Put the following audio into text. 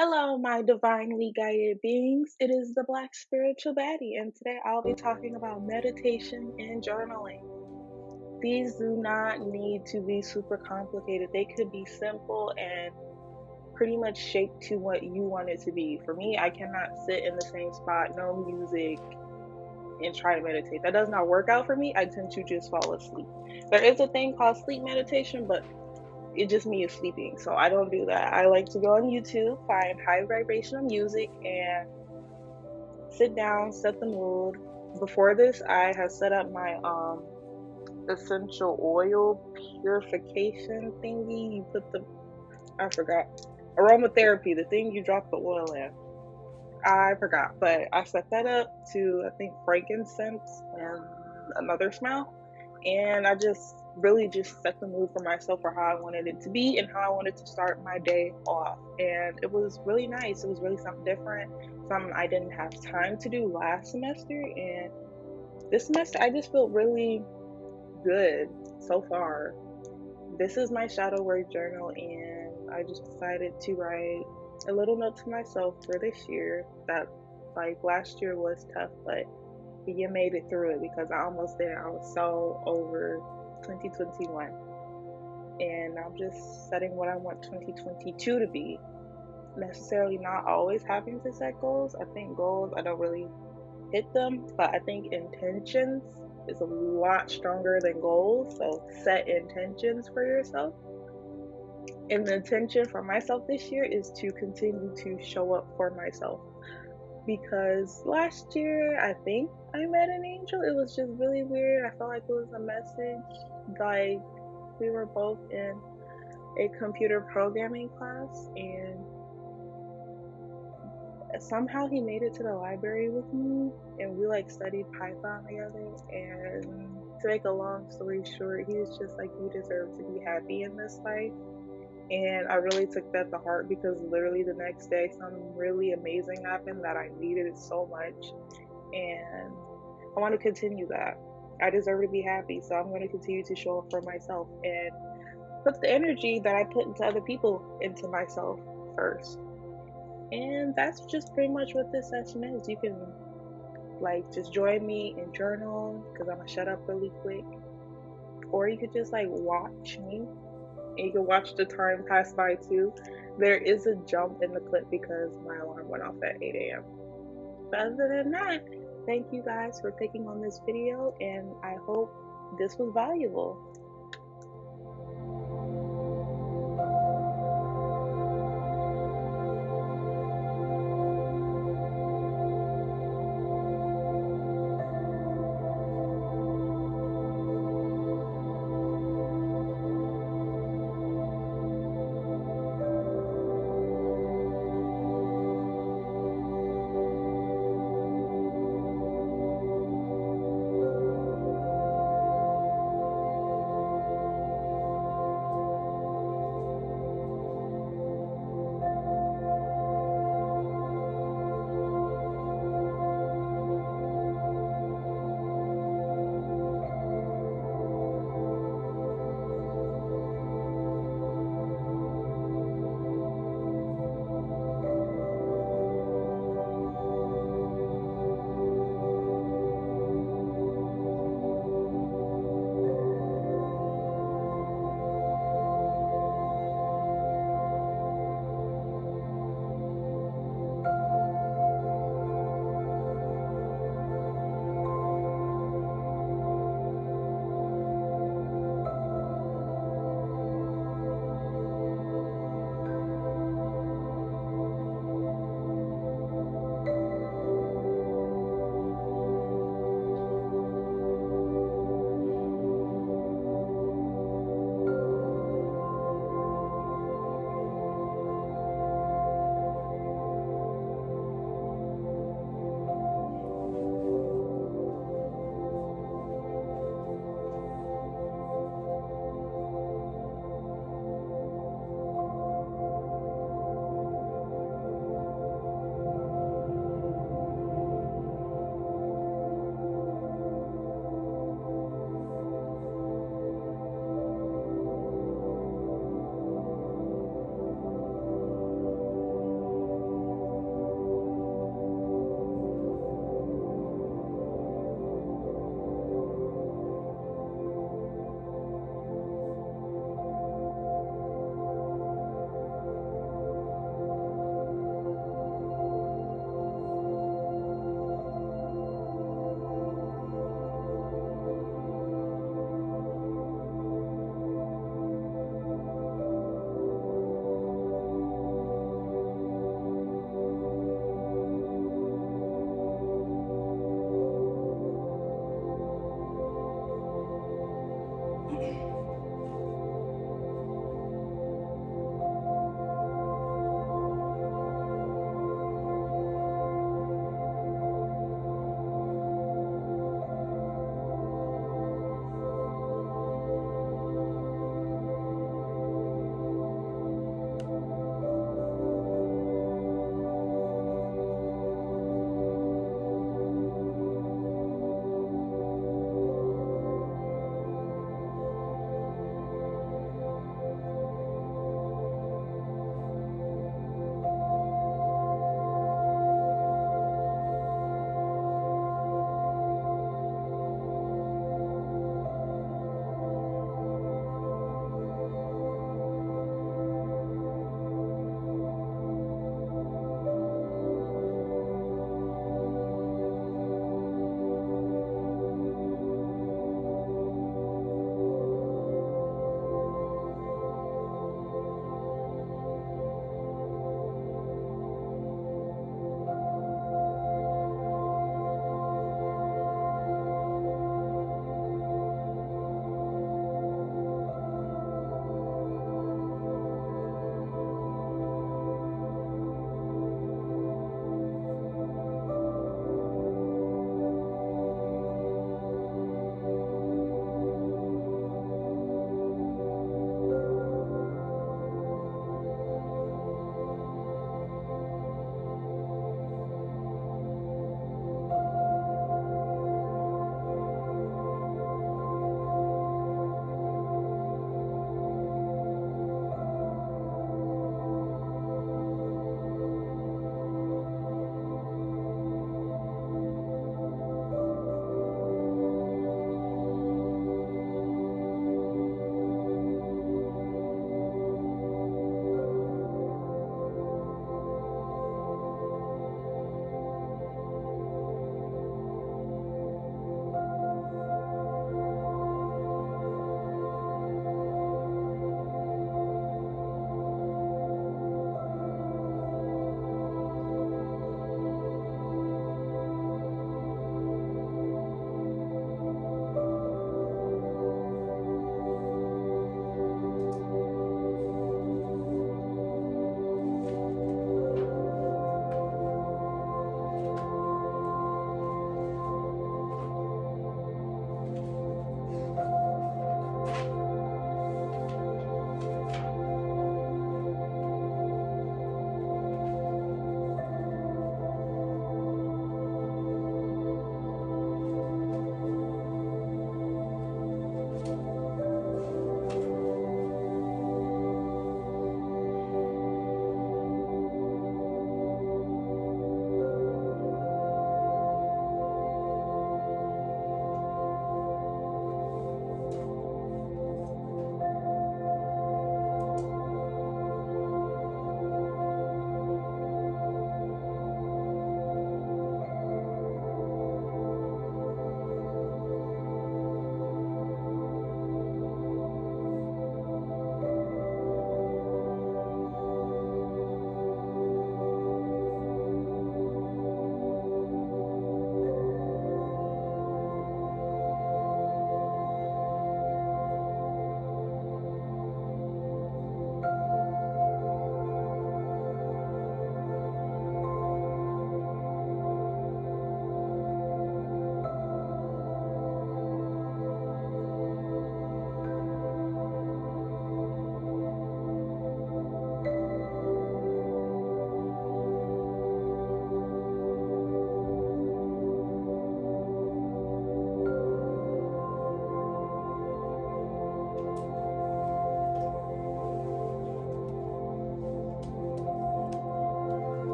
Hello, my divinely guided beings. It is the Black Spiritual Baddie, and today I'll be talking about meditation and journaling. These do not need to be super complicated, they could be simple and pretty much shaped to what you want it to be. For me, I cannot sit in the same spot, no music, and try to meditate. That does not work out for me. I tend to just fall asleep. There is a thing called sleep meditation, but it just me is sleeping. So I don't do that. I like to go on YouTube, find high vibrational music, and sit down, set the mood. Before this, I have set up my um essential oil purification thingy. You put the I forgot aromatherapy, the thing you drop the oil in. I forgot, but I set that up to I think frankincense and another smell, and I just really just set the mood for myself for how I wanted it to be and how I wanted to start my day off. And it was really nice. It was really something different, something I didn't have time to do last semester. And this semester, I just feel really good so far. This is my shadow work journal, and I just decided to write a little note to myself for this year that like last year was tough, but you made it through it because I almost did. I was so over 2021. And I'm just setting what I want 2022 to be. Necessarily not always having to set goals. I think goals, I don't really hit them, but I think intentions is a lot stronger than goals. So set intentions for yourself. And the intention for myself this year is to continue to show up for myself. Because last year, I think I met an angel. It was just really weird. I felt like it was a message. Like, we were both in a computer programming class, and somehow he made it to the library with me, and we like studied Python together. And to make a long story short, he was just like, You deserve to be happy in this life. And I really took that to heart because literally the next day, something really amazing happened that I needed it so much. And I want to continue that. I deserve to be happy, so I'm going to continue to show up for myself and put the energy that I put into other people into myself first. And that's just pretty much what this session is. You can like just join me and journal because I'm gonna shut up really quick, or you could just like watch me and you can watch the time pass by too. There is a jump in the clip because my alarm went off at 8 a.m. But other than that, thank you guys for clicking on this video and I hope this was valuable.